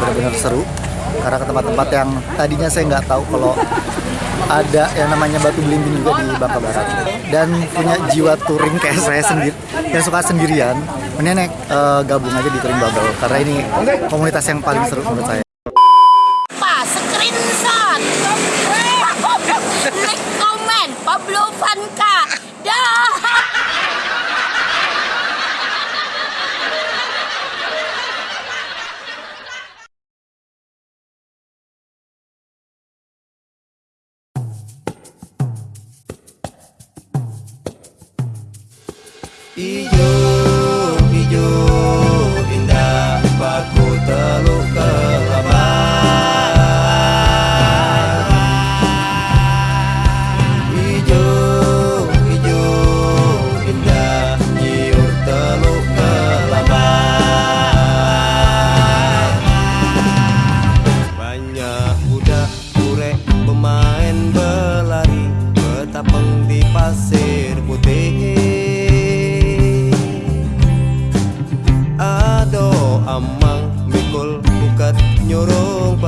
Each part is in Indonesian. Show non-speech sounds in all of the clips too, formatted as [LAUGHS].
benar-benar seru. Karena ke tempat-tempat yang tadinya saya nggak tahu kalau ada yang namanya batu belimbing juga di Bangka Barat. Dan punya jiwa touring kayak saya sendiri yang suka sendirian. Mending uh, gabung aja di touring bubble karena ini komunitas yang paling seru menurut saya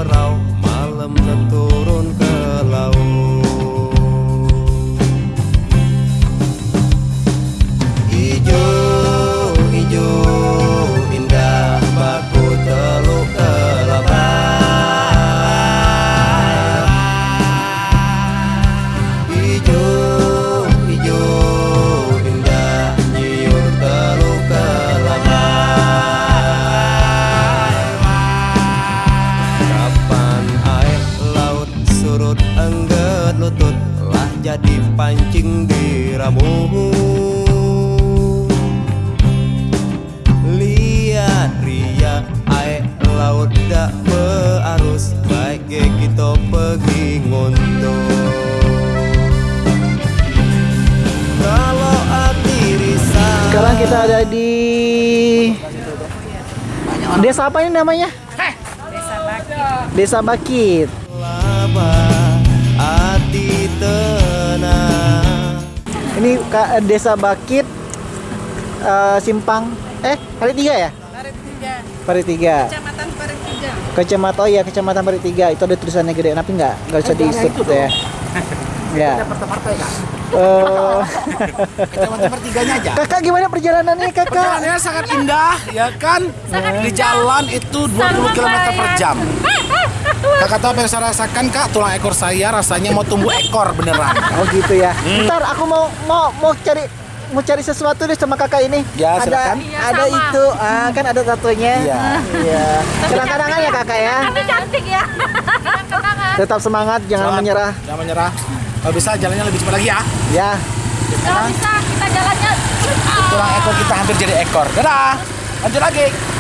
perau Malam turun ke kita ada di Desa apa ini namanya? Desa Bakit. hati tenang Ini Desa Bakit eh, Simpang eh hari tiga ya? Tiga, Hari tiga. kecamatan Parit tiga. Kecamatan oh ya Kecamatan Hari tiga itu ada tulisannya gede tapi nggak nggak usah disebut ya. Ya. Eh, Kecamatan pertiganya aja. kakak gimana perjalanannya kakak? Perjalanannya sangat indah, ya kan? Di jalan itu 20 km per jam. Kakak tahu apa yang saya rasakan kak? Tulang ekor saya rasanya mau tumbuh ekor beneran. Oh gitu ya. Ntar aku mau mau mau cari mau cari sesuatu deh sama kakak ini. Ya, ada silakan. Iya, ada sama. itu ah, kan ada tatonya. Iya. Iya. Kenang-kenangan ya kakak ya. Tapi cantik ya. Kenang-kenangan. Tetap semangat, jangan Semangat. menyerah. Jangan menyerah. Kalau bisa jalannya lebih cepat lagi ya. Ya. Kalau bisa kita jalannya. Tulang ekor kita hampir jadi ekor. Dadah. Lanjut lagi.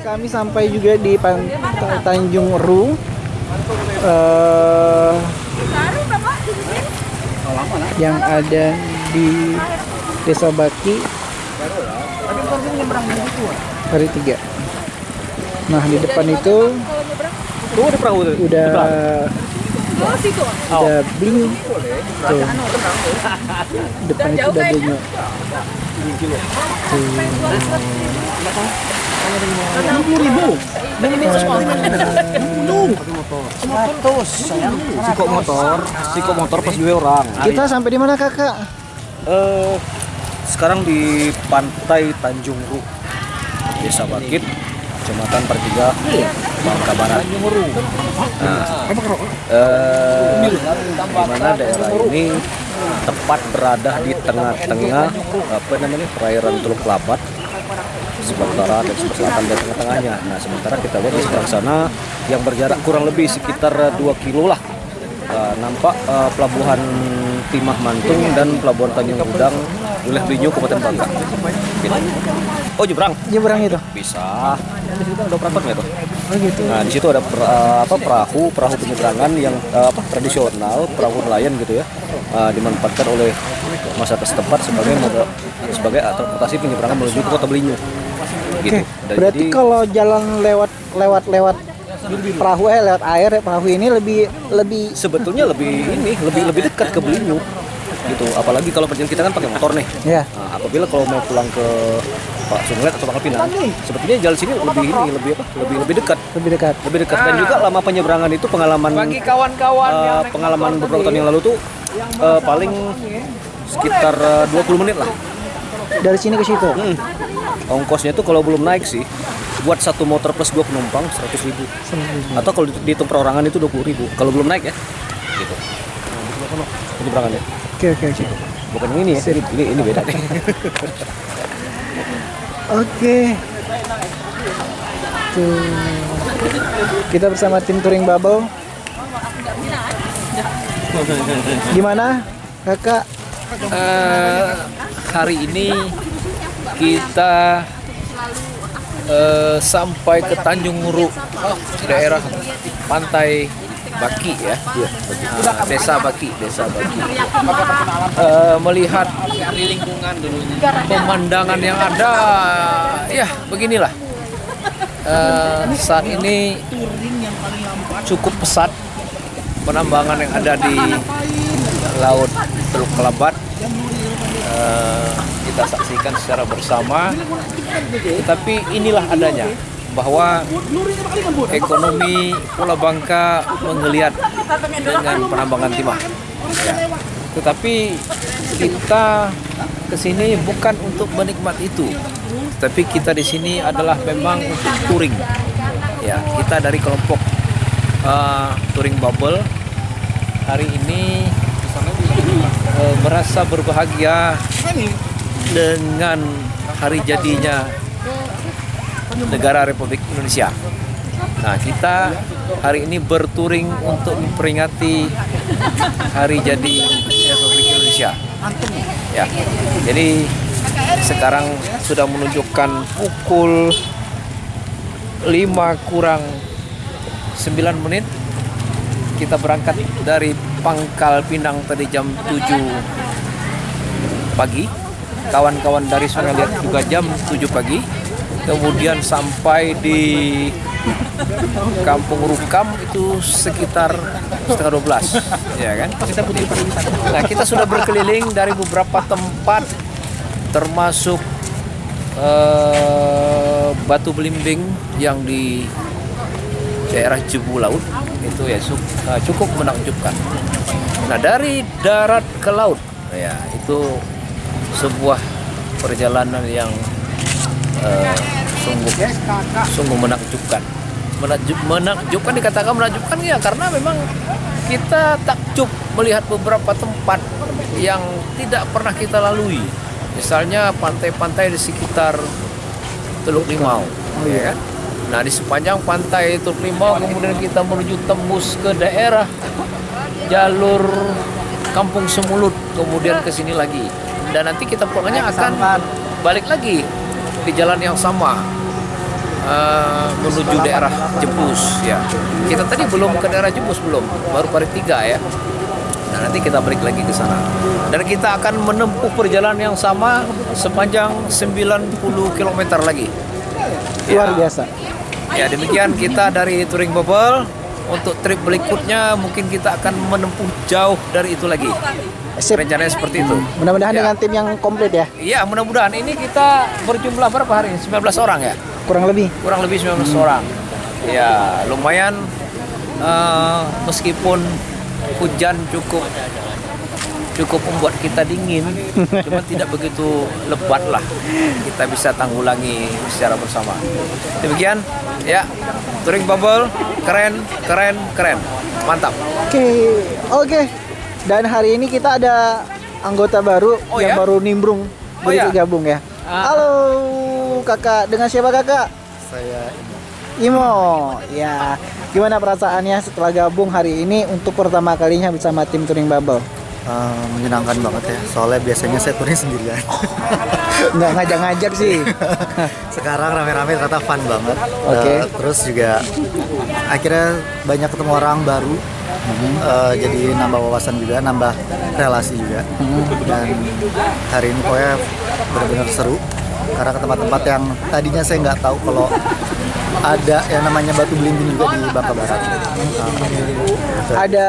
Kami sampai juga di Pantai Tanjung Ru. Eh, yang ada di Desa Baki hari tiga. Nah di depan itu ada udah Oh situ. udah bling tuh depan itu udah Sikok motor, sikok motor pas dua orang. kita sampai di mana kakak Eh, sekarang di pantai Tanjung Ru. Desa Bakit, Kecamatan Pertiga, Bangka Barat. Nah, eh, mana daerah ini tepat berada di tengah-tengah apa namanya perairan Teluk Labat sebelah utara dan sebelah selatan dan tengah-tengahnya. Nah, sementara kita lihat di sebelah sana yang berjarak kurang lebih sekitar 2 kilo lah. Uh, nampak uh, pelabuhan Timah Mantung dan pelabuhan Tanjung Udang wilayah Blinyu Kabupaten Bangka. Gitu. Oh nyebrang Nyebrang itu. bisa. Di situ ada nggak tuh? Oh gitu. Nah di situ ada per- uh, apa perahu perahu penyeberangan yang uh, apa tradisional perahu nelayan gitu ya uh, dimanfaatkan oleh masyarakat setempat sebagai moda, sebagai transportasi penyeberangan menuju ke kota Belinyu. Gitu. Oke. Dan Berarti jadi- kalau jalan lewat lewat lewat perahu eh lewat air ya, perahu ini lebih lebih sebetulnya lebih ini lebih lebih dekat ke Belinyu gitu apalagi kalau perjalanan kita kan pakai motor nih ya. Nah, apabila kalau mau pulang ke Pak Sunglet atau Pangkal Pinang sebetulnya jalan sini lebih ini lebih apa lebih lebih dekat Lebih dekat. lebih dekat dan juga lama penyeberangan itu pengalaman Bagi kawan-kawan eh, yang naik pengalaman beberapa tahun yang lalu tuh eh, paling sekitar eh, 20 menit lah Dari sini ke situ. Hmm. ongkosnya tuh kalau belum naik sih buat satu motor plus dua penumpang 100 ribu atau kalau dihitung perorangan itu 20 ribu kalau belum naik ya gitu penyeberangannya Oke oke oke. bukan yang ini ya ini ini beda nih [LAUGHS] Oke. Tuh. Kita bersama tim touring bubble. Gimana, kakak? Eh, hari ini kita eh, sampai ke Tanjung Muruk daerah pantai Baki ya. Nah, desa Baki desa Baki. Eh, melihat pemandangan yang ada ya beginilah. Eh, saat ini cukup pesat penambangan yang ada di laut Teluk Kelabat Eh, kita saksikan secara bersama. Tetapi inilah adanya bahwa ekonomi Pulau Bangka menggeliat dengan penambangan timah. Ya. tetapi kita ke sini bukan untuk menikmati itu. Tapi kita di sini adalah memang untuk touring. Ya kita dari kelompok uh, touring bubble. Hari ini eh, merasa berbahagia dengan hari jadinya negara Republik Indonesia. Nah, kita hari ini berturing untuk memperingati hari jadi Republik Indonesia. Ya. Jadi sekarang sudah menunjukkan pukul 5 kurang 9 menit kita berangkat dari Pangkal Pinang tadi jam 7 pagi. Kawan-kawan dari Sungai Liat juga jam 7 pagi. Kemudian sampai di Kampung Rukam itu sekitar setengah 12 ya kan nah kita sudah berkeliling dari beberapa tempat termasuk eh, Batu Belimbing yang di daerah Jebu Laut itu ya eh, cukup menakjubkan. Nah dari darat ke laut ya itu sebuah perjalanan yang eh, sungguh sungguh menakjubkan. Menakjub, menakjubkan dikatakan menakjubkan ya karena memang kita takjub melihat beberapa tempat yang tidak pernah kita lalui. Misalnya pantai-pantai di sekitar Teluk Limau, kan? Nah di sepanjang pantai Teluk Limau kemudian kita menuju tembus ke daerah jalur Kampung Semulut, kemudian ke sini lagi. Dan nanti kita pulangnya akan balik lagi di jalan yang sama eh, menuju daerah Jepus ya. Kita tadi belum ke daerah Jepus belum, baru parit tiga ya. Nah, nanti kita balik lagi ke sana. Dan kita akan menempuh perjalanan yang sama sepanjang 90 km lagi. Luar biasa. Ya, demikian kita dari Touring Bubble. Untuk trip berikutnya mungkin kita akan menempuh jauh dari itu lagi. Sip. Rencananya seperti itu. Mudah-mudahan Ya. dengan tim yang komplit ya, Iya, mudah-mudahan ini kita berjumlah berapa hari ini? 19 orang ya? kurang lebih. kurang lebih 19 orang. Ya, lumayan eh, meskipun hujan cukup cukup membuat kita dingin, cuma tidak begitu lebat lah. Kita bisa tanggulangi secara bersama. Demikian, ya, touring bubble keren, keren, keren, mantap. Oke, oke. Dan hari ini kita ada anggota baru Oh, yang ya? baru nimbrung Oh, begitu ya? gabung ya. Ah. Halo, kakak. Dengan siapa kakak? Saya Imo. Ya, gimana perasaannya setelah gabung hari ini untuk pertama kalinya bersama tim touring bubble? Eh, menyenangkan banget ya. Soalnya biasanya saya touring sendirian. [LAUGHS] Nggak ngajak-ngajak sih. [LAUGHS] Sekarang rame-rame ternyata fun banget. Oke. Eh, terus juga akhirnya banyak ketemu orang baru. Eh, jadi nambah wawasan juga, nambah relasi juga. Dan hari ini pokoknya benar-benar seru. Karena ke tempat-tempat yang tadinya saya nggak tahu kalau ada yang namanya batu belimbing juga di Bangka Barat. Ada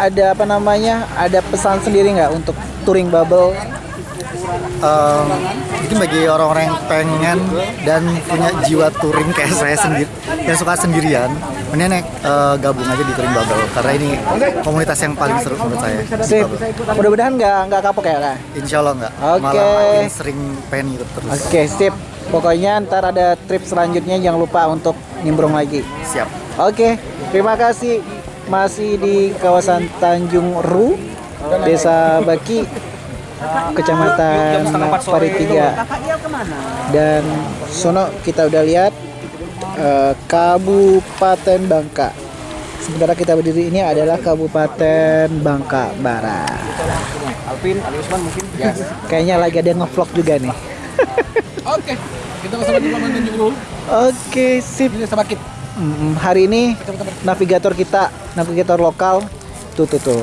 ada apa namanya? Ada pesan sendiri nggak untuk touring bubble? Em, mungkin bagi orang-orang yang pengen dan punya jiwa touring kayak saya sendiri yang suka sendirian mendingan eh, gabung aja di touring bubble karena ini komunitas yang paling seru menurut saya. Mudah-mudahan nggak nggak kapok ya kak. Insya Allah nggak Oke. malah makin sering pengen ikut terus Oke, sip. Pokoknya ntar ada trip selanjutnya jangan lupa untuk nimbrung lagi. siap Oke, terima kasih. Masih di kawasan Tanjung Ru, Desa Baki, Kecamatan Paritiga. Dan sono kita udah lihat eh, Kabupaten Bangka. Sementara kita berdiri ini adalah Kabupaten Bangka Barat. Alvin, Ali Usman mungkin. Ya. Kayaknya lagi ada yang ngevlog juga nih. Oke, kita bersama di Pelabuhan Tanjung Ru. Oke, sip. Ini sama kita. Mm, hari ini navigator kita, navigator lokal, tuh tuh tuh,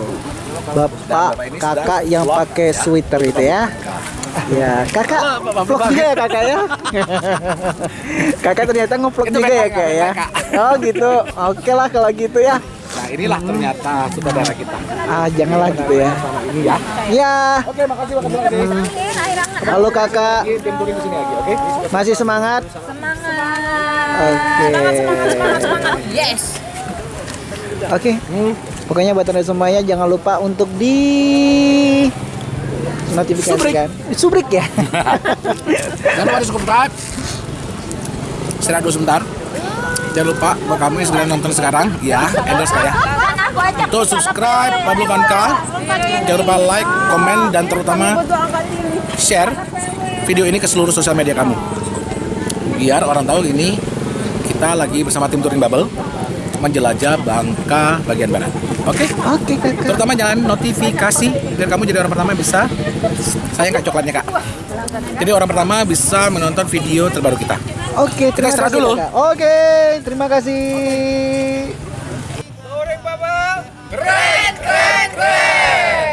bapak kakak yang pakai sweater itu ya, ya kakak vlog juga ya kakak ya, [LAUGHS] kakak ternyata ngevlog juga ya kak ya, oh gitu, oke lah kalau gitu ya, inilah ternyata saudara kita. ah janganlah gitu ya, Ini ya. ya, Oke, makasih, makasih, makasih. halo kakak, Tim touring ke sini lagi, oke? masih semangat, Semangat. oke, Yes. Oke, pokoknya buat anda semuanya jangan lupa untuk di notifikasikan. Subrik ya. [LAUGHS] Jangan lupa di subscribe. Istirahat dulu sebentar. Jangan lupa buat kamu yang sedang nonton sekarang, ya, endorse ya. Kan ajak Tuh subscribe Pablo Vanka. Jangan lupa like, komen, dan terutama share video ini ke seluruh sosial media kamu. Biar orang tahu ini kita lagi bersama tim touring bubble menjelajah Bangka bagian barat. Oke? Oke kakak. Terutama jangan notifikasi biar kamu jadi orang pertama yang bisa sayang kak coklatnya kak. Jadi orang pertama bisa menonton video terbaru kita. Oke, terima kasih dulu. kakak. Oke, terima kasih. Keren keren keren.